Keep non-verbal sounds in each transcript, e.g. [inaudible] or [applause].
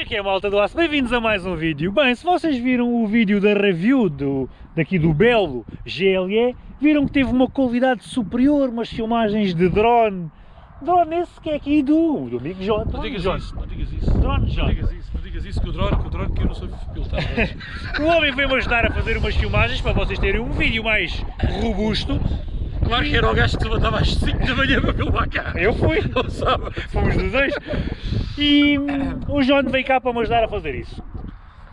É que é, malta do aço? Bem-vindos a mais um vídeo. Bem, se vocês viram o vídeo da review do, daqui do Belo GLE, viram que teve uma qualidade superior, umas filmagens de drone. Drone esse que é aqui do, do amigo John. Não digas John. isso, não digas isso. Drone Não John. digas isso, não digas isso, que o drone, que o drone que eu não sou pilotado. [laughs] O homem veio-me ajudar a fazer umas filmagens para vocês terem um vídeo mais robusto. Claro que era o gajo que se levantava às 5 da manhã para filmar cá. Eu fui. [laughs] Não sabe? Fomos dos dois. E o John veio cá para me ajudar a fazer isso.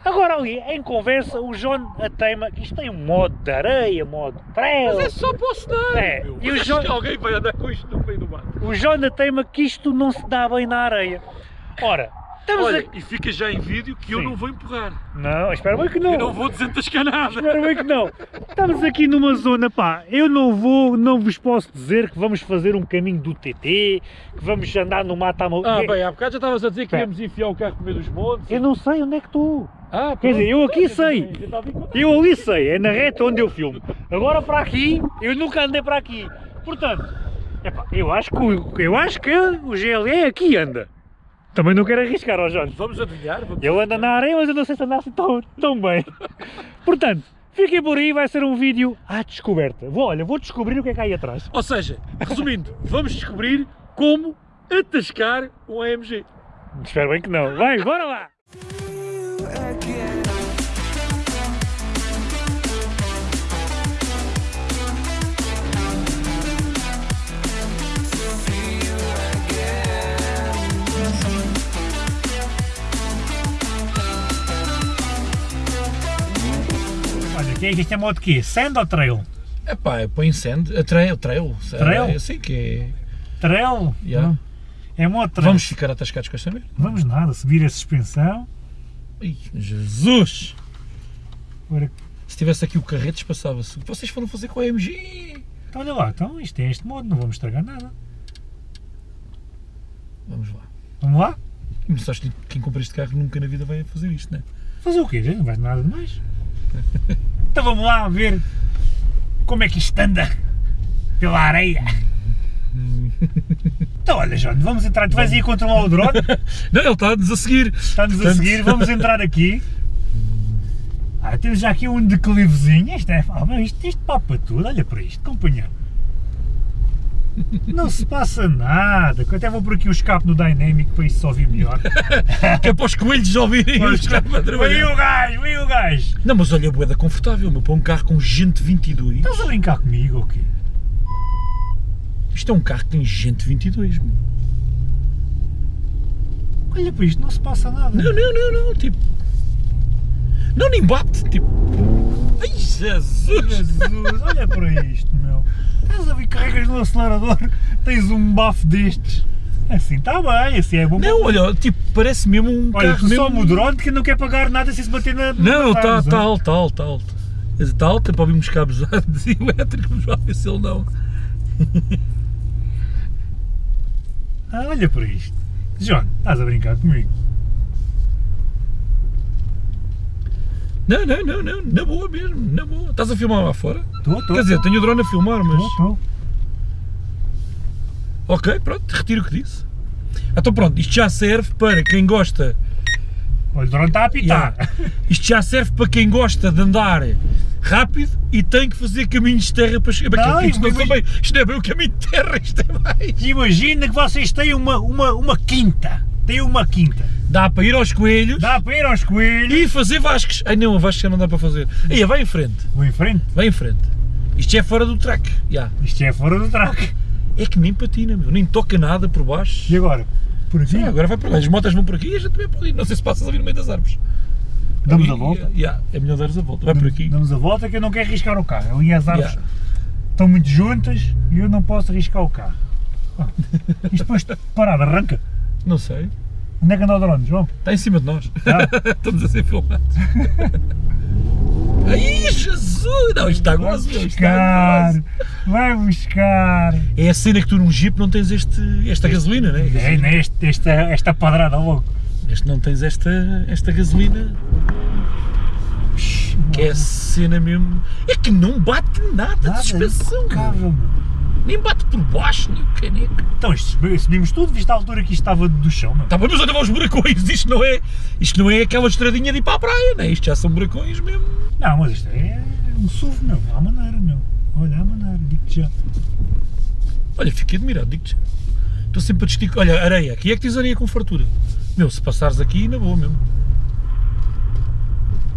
Agora ali, em conversa, o John a teima que isto tem um modo de areia, modo de trail. Mas é só para o cenário, É, meu. e o que alguém vai andar com isto no meio do mato. O John a teima que isto não se dá bem na areia. Ora, estamos Olha, aqui... e fica já em vídeo que eu Sim. não vou empurrar. Não, espera bem que não. Eu não vou desentascar nada. Espera bem que não. Estamos aqui numa zona, pá, eu não vou, não vos posso dizer que vamos fazer um caminho do TT, que vamos andar no mato à mão. Ah, bem, há bocado já estavas a dizer que Pera. íamos enfiar o carro no meio dos montes. Eu não sei onde é que estou. Ah, Quer dizer, eu aqui sei. A a Eu ali sei, é na reta onde eu filmo. Agora para aqui, eu nunca andei para aqui. Portanto, epá, eu acho que eu acho que o GLE aqui anda. Também não quero arriscar, ó João. Vamos adivinhar? Vamos... Ele anda na areia, mas eu não sei se anda assim tão, tão bem. Portanto, fiquem por aí, vai ser um vídeo à descoberta. Vou, olha, vou descobrir o que é que há aí atrás. Ou seja, resumindo, vamos descobrir como atascar um AMG. Espero bem que não. Vai, bora lá! Isto é modo quê? Sand ou trail? É pá, põe sand, a trail, trail. Trail? Eu sei que é. Trail? Yeah. Não. É modo trail. Vamos ficar atascados com esta merda? Vamos nada, subir a suspensão. Ai, Jesus! Ora, Se tivesse aqui o carretes, passava-se. Que vocês foram fazer com a AMG? Então olha lá, então isto é este modo, não vamos estragar nada. Vamos lá. Vamos lá? Mas acho que quem compra este carro nunca na vida vai fazer isto, não é? Fazer o quê? Não vai nada de mais. [laughs] Então vamos lá ver como é que isto anda pela areia. Então olha, João, vamos entrar. Tu vais aí controlar o drone, [laughs] Não, ele está-nos a seguir. está-nos a Portanto- seguir, vamos entrar aqui. Ah, temos já aqui um declivezinho. Isto é. Ah, isto, isto papa tudo, olha para isto, companheiro. Não se passa nada. eu Até vou por aqui o escape no Dynamic para isto só ouvir melhor. [laughs] Que é para os coelhos ouvirem os carros a trabalhar. o gajo, veio o gajo. Não, mas olha, boeda confortável, meu, para um carro com gente 22. Estás a brincar comigo ou quê? Isto é um carro que tem gente 22, meu. Olha para isto, não se passa nada. Não, não, não, não, tipo. Não, nem bate, tipo. Ai, Jesus! Jesus, olha para isto. Estás a ver, carregas no acelerador, [laughs] tens um bafo destes. Assim está bem, assim é bom. Não, olha, tipo, parece mesmo um olha, carro só mesmo... o drone que não quer pagar nada se se bater na. Não, está tá alto, está alto, está alto. Está alto, é para ouvir cabos [laughs] elétricos, vamos ver se ele não. [laughs] Ah, olha para isto. John, estás a brincar comigo. Não, não, não, não, na boa mesmo, na boa. Estás a filmar lá fora? Estou, estou. Quer dizer, tenho o drone a filmar, mas. Estou, Ok, pronto, retiro o que disse. Então pronto, isto já serve para quem gosta. Olha, o drone está a apitar. Yeah. Isto já serve para quem gosta de andar rápido e tem que fazer caminhos de terra para chegar. Não, isto, não mas- são bem, isto não é bem o caminho de terra, isto é mais. Imagina que vocês têm uma, uma, uma quinta. Têm uma quinta. Dá para ir aos coelhos Dá para ir aos coelhos. e fazer vascos. Ai não, a não dá para fazer. Aí, vai em frente, Vou em frente. vai em frente. Isto é fora do track. já. Isto é fora do track. É que nem patina, meu, nem toca nada por baixo. E agora? Por aqui? Agora vai para lá. As motas vão por aqui e a gente também pode ir. Não sei se passas ali no meio das árvores. Damos a volta? já, é melhor dares a volta. Vai por aqui. Damos a volta que eu não quero arriscar o carro. Ali as árvores Yeah. estão muito juntas e eu não posso arriscar o carro. Ah, [laughs] Isto depois de parado arranca. Não sei. Onde é que anda o drone, João? Está em cima de nós. Tá. [laughs] Estamos a ser filmados. Ai, [laughs] Jesus! Não, isto está gozo, meu, buscar. gozo. Vai buscar. É a cena que tu num Jeep não tens este, esta gasolina, né? É, né, este- esta, esta padrada logo. Este não tens esta, esta gasolina. Que é a cena mesmo. É que não bate nada, de suspensão. meu. impecável, meu. Nem bate por baixo, nem o caneco. Então, isto, subimos tudo, viste a altura que isto estava do chão, meu. Tá bem, mas olha os buracões, isto não é, isto não é aquela estradinha de ir para a praia, né? Isto já são buracões mesmo. Não, mas isto é um SUV, meu. Há maneira, meu. Olha, há maneira, digo-te já. Olha, fiquei admirado, digo-te já. Estou sempre a distinguir. Olha, areia, aqui é que tens areia com fartura. Meu, se passares aqui, na boa mesmo.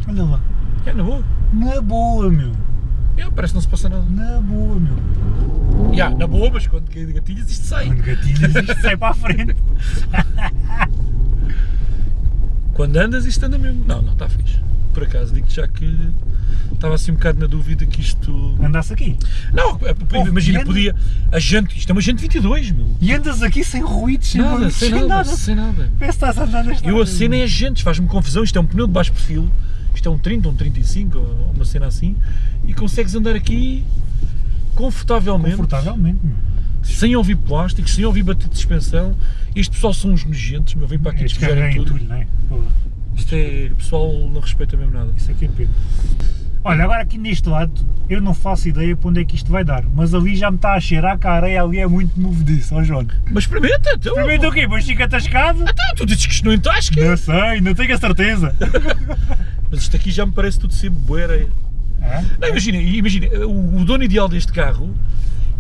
Olha lá. É, na boa. Na boa, meu. É, parece que não se passa nada. Na boa, meu. Já, na boa, mas quando gatilhas isto sai. Quando gatilhas isto sai para a frente. [laughs] Quando andas isto anda mesmo. Não, não, está fixe. Por acaso, digo-te já que estava assim um bocado na dúvida que isto... Andasse aqui. Não, Oh, imagina, podia... A gente, isto é uma gente 22, meu. E andas aqui sem ruídos, sem Nada, barulhos, sem nada, sem nada. Parece que estás a andar nesta Eu a cena é agentes, faz-me confusão, isto é um pneu de baixo perfil, isto é um 30, um 35, ou uma cena assim, e consegues andar aqui confortavelmente, Confortavelmente, meu. sem ouvir plásticos, sem ouvir bater de suspensão. Este pessoal são uns nojentos, meu, vem para aqui Estes despejarem carregam tudo. tudo, é? Isto é, o pessoal não respeita mesmo nada. Isso aqui é pena. Olha, agora aqui neste lado, eu não faço ideia para onde é que isto vai dar, mas ali já me está a cheirar que a areia ali é muito movediça, ó João. Mas experimenta, então. Primeiro o quê? Mas fica atascado? Então, tu dizes que isto não entasca. Não sei, não tenho a certeza. [laughs] Mas isto aqui já me parece tudo sempre boa areia. É? Não, imagina, imagina, o, o dono ideal deste carro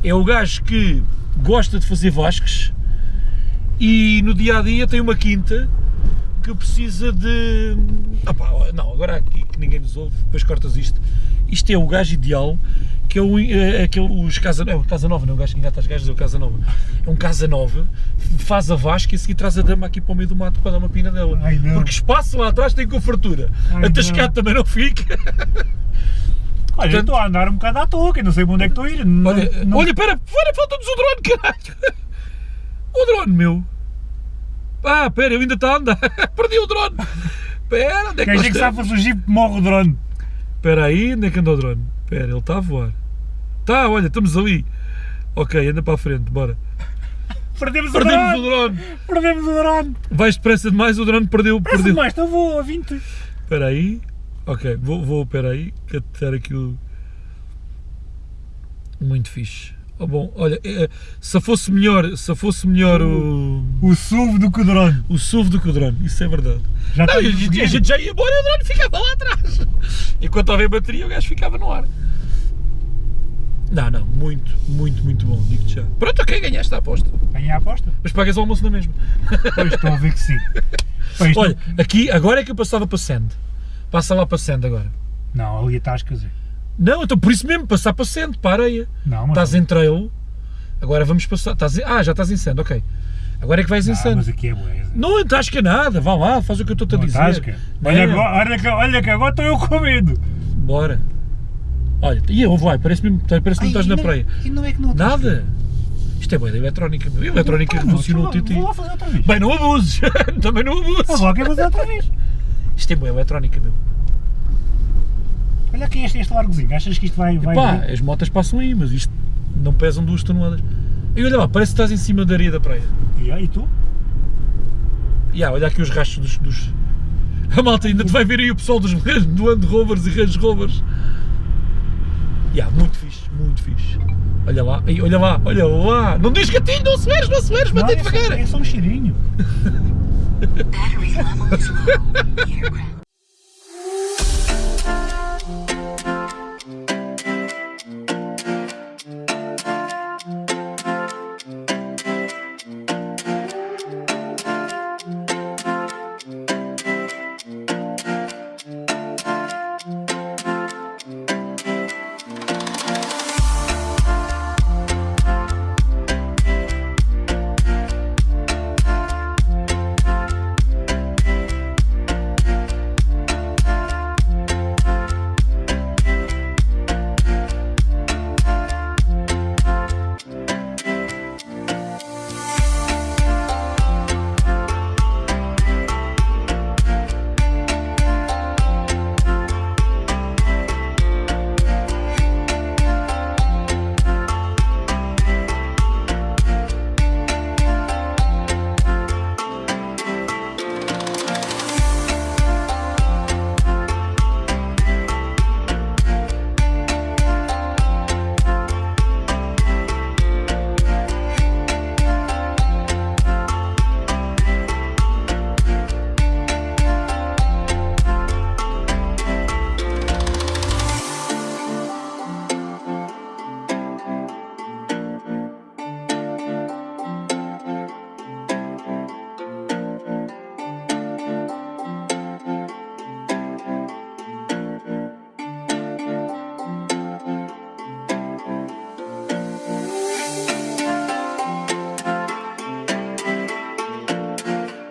é o gajo que gosta de fazer vasques e no dia a dia tem uma quinta que precisa de. Não, agora aqui que ninguém nos ouve, depois cortas isto. Isto é o gajo ideal, que é o, é, aquele, os Casa, é o Casa Nova, não é o gajo que engata as gajas, é o Casa Nova. É um Casa Nova, faz a vasca e a seguir traz a dama aqui para o meio do mato para dar uma pina dela. Ai. Porque espaço lá atrás tem com fartura. Ai, A tascada não. também não fica. [laughs] Olha, eu Portanto- estou a andar um bocado à toa, que eu não sei para onde é que estou a ir. Não- Olha, não- olha, pera, pera, falta-nos o drone, caralho! O [laughs] drone, meu! Ah, pera, ele ainda está a andar! [laughs] Perdi o drone! Pera, onde é que Quem nós é que sabe fugir morre o drone? Espera aí, onde é que anda o drone? Espera, ele está a voar. Está, olha, estamos ali. Ok, anda para a frente, bora. Perdemos, Perdemos o o drone! drone! Perdemos o drone! Vais depressa demais, o drone perdeu, perdeu. mais, então vou a 20. Espera aí. Ok, vou, vou, espera aí, que até aqui o... Muito fixe. Oh, bom, olha, eh, se fosse melhor, se fosse melhor o, O SUV do que o drone. o SUV do que o drone, isso é verdade. Já Não, a, estamos gente, a a gente já ia embora e o drone ficava lá atrás. [laughs] Enquanto houver bateria, o gajo ficava no ar. Não, não, muito, muito, muito bom, digo-te já. Pronto, ok, ganhaste a aposta. Ganhei a aposta? Mas pagas o almoço na mesma. Pois estou a ver que sim. [laughs] Pá, isto Olha, aqui, agora é que eu passava para Sand. Passa lá para Sand agora. Não, ali estás, quer dizer. Não, então por isso mesmo, passar para Sand, para a areia. Não, mas. Estás em trail, agora vamos passar. Estás em- ah, já estás em ok. Agora é que vais em Ah, Sand. mas aqui é boa. Não entasca nada, vá lá, faz o que eu estou-te a dizer. tasca. Olha, Não. agora, olha, que, olha que agora estou eu com medo. Bora. Olha, e eu, vai, parece mesmo parece que não estás na praia. E não é que não? Nada. Isto é boa da eletrónica, meu. A eletrónica revolucionou o não, TT. Vou lá fazer outra vez. Bem, não abuses. [laughs] Também não abuses. lá, quero fazer outra vez. Isto é boa eletrónica, meu. Olha aqui este, este largozinho. Achas que isto vai. vai vir? as motas passam aí, mas isto não pesam duas toneladas. E olha lá, parece que estás em cima da areia da praia. E aí tu? E ah, olha aqui os rastros dos, dos- [laughs] A malta ainda te vai ver aí o pessoal dos do Land Rovers e Range Rovers. E ah, muito fixe, muito fixe. Olha lá, olha lá, olha lá. Não diz gatinho, não não aceleres, Não, mantém é, só, devagar. é só um cheirinho. Battery level is low. Aircraft.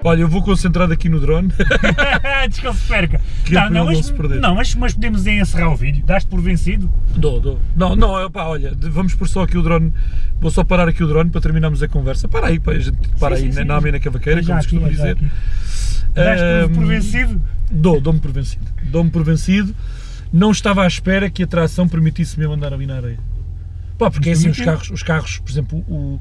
Olha, eu vou concentrar aqui no drone. Antes que ele se perca. Que é não, mas, se não mas, mas podemos encerrar o vídeo. Daste por vencido? Dou, dou. Não, não, é olha, vamos pôr só aqui o drone. Vou só parar aqui o drone para terminarmos a conversa. Para aí, pá, a gente para Sim, aí sim, na sim. na cavaqueira, como costuma já dizer. aqui. Daste por, por vencido? Dou, dou-me por vencido. Dou-me por vencido. Não estava à espera que a tração permitisse mesmo andar ali na areia. Pá, porque é assim, os carros, os carros, por exemplo, o,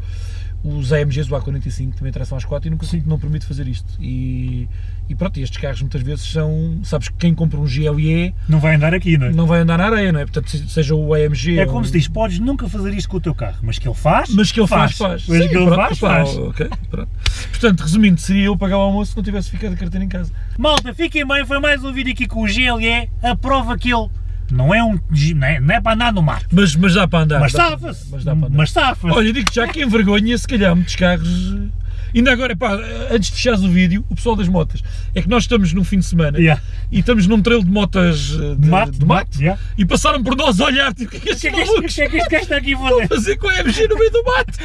os AMGs, o A45 também tração às 4 e nunca não permite fazer isto. E, e pronto, estes carros muitas vezes são, sabes que quem compra um GLE Não vai andar aqui, não é? não vai andar na areia, não é? Portanto, se- seja o AMG É como se diz, podes nunca fazer isto com o teu carro, mas que ele faz, Mas que ele faz, faz. Mas Sim, que ele pronto, faz, faz. ok, pronto. Portanto, resumindo, seria eu pagar o almoço se não tivesse ficado a carteira em casa. Malta, fiquem bem, foi mais um vídeo aqui com o GLE, a prova que ele não é um. não é, não é para andar no mato. Mas, mas dá para andar. Mas safa-se. Mas dá para andar. Mas safa-se. Olha, digo já que envergonha, se calhar, muitos carros. eh, Ainda agora, pá, antes de fechares o vídeo, o pessoal das motas, é que nós estamos num fim de semana Yeah. e estamos num trail de motas eh, de, De mato, de mato, yeah. e passaram por nós a olhar, tipo, o que é que estes é que que é que este gajo está aqui a fazer? fazer com a MG no meio do mato?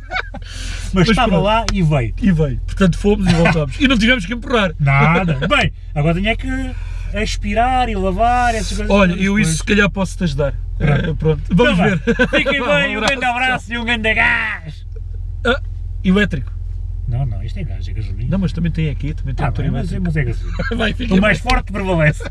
[laughs] Mas Mas estava pronto. lá e veio. E veio. Portanto, fomos e voltámos. E não tivemos que empurrar. Nada. [laughs] Bem, agora tinha que aspirar e lavar essas coisas. Olha, eu isso se calhar posso-te ajudar. Pronto. Eh, pronto, vamos Então ver. Fiquem [laughs] bem, um grande abraço e um grande gás. Ah, elétrico. Não, não, isto é gás, é gasolina. Não, mas também tem aqui, também tem Tá motor bem, mas, elétrico. mas é gasolina. [laughs] Vai, fica O mais forte prevalece.